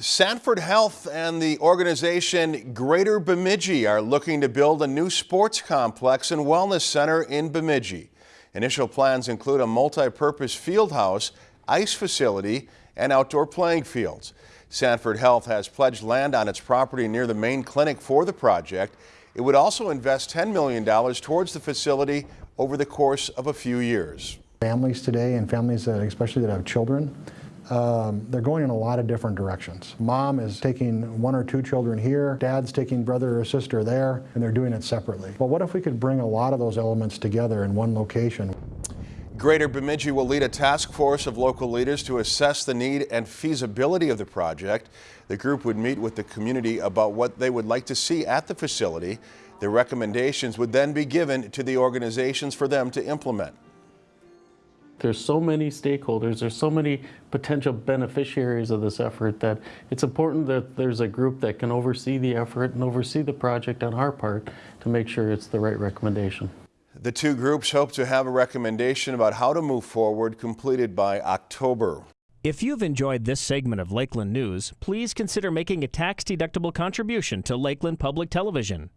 Sanford Health and the organization Greater Bemidji are looking to build a new sports complex and wellness center in Bemidji. Initial plans include a multi-purpose field house, ice facility, and outdoor playing fields. Sanford Health has pledged land on its property near the main clinic for the project. It would also invest $10 million towards the facility over the course of a few years. Families today and families that especially that have children, um, they're going in a lot of different directions. Mom is taking one or two children here, dad's taking brother or sister there, and they're doing it separately. But what if we could bring a lot of those elements together in one location? Greater Bemidji will lead a task force of local leaders to assess the need and feasibility of the project. The group would meet with the community about what they would like to see at the facility. The recommendations would then be given to the organizations for them to implement. There's so many stakeholders, there's so many potential beneficiaries of this effort that it's important that there's a group that can oversee the effort and oversee the project on our part to make sure it's the right recommendation. The two groups hope to have a recommendation about how to move forward completed by October. If you've enjoyed this segment of Lakeland News, please consider making a tax-deductible contribution to Lakeland Public Television.